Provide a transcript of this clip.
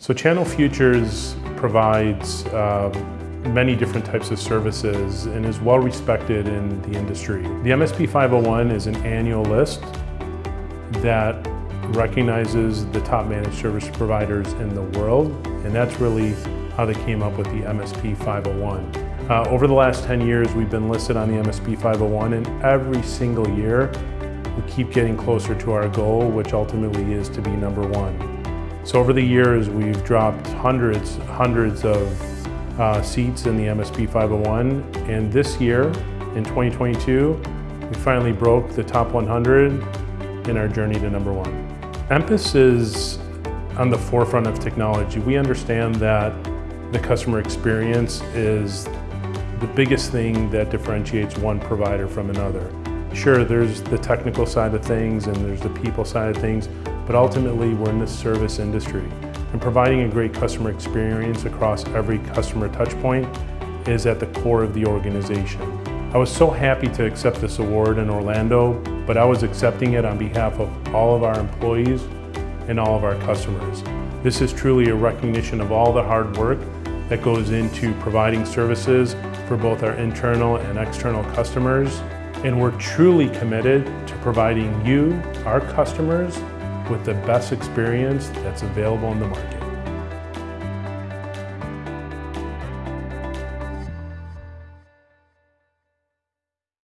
So Channel Futures provides uh, many different types of services and is well respected in the industry. The MSP 501 is an annual list that recognizes the top managed service providers in the world and that's really how they came up with the MSP 501. Uh, over the last 10 years we've been listed on the MSP 501 and every single year we keep getting closer to our goal which ultimately is to be number one. So over the years, we've dropped hundreds, hundreds of uh, seats in the MSP 501. And this year, in 2022, we finally broke the top 100 in our journey to number one. Emphasis is on the forefront of technology. We understand that the customer experience is the biggest thing that differentiates one provider from another. Sure, there's the technical side of things and there's the people side of things, but ultimately we're in the service industry. And providing a great customer experience across every customer touchpoint is at the core of the organization. I was so happy to accept this award in Orlando, but I was accepting it on behalf of all of our employees and all of our customers. This is truly a recognition of all the hard work that goes into providing services for both our internal and external customers. And we're truly committed to providing you, our customers, with the best experience that's available in the market.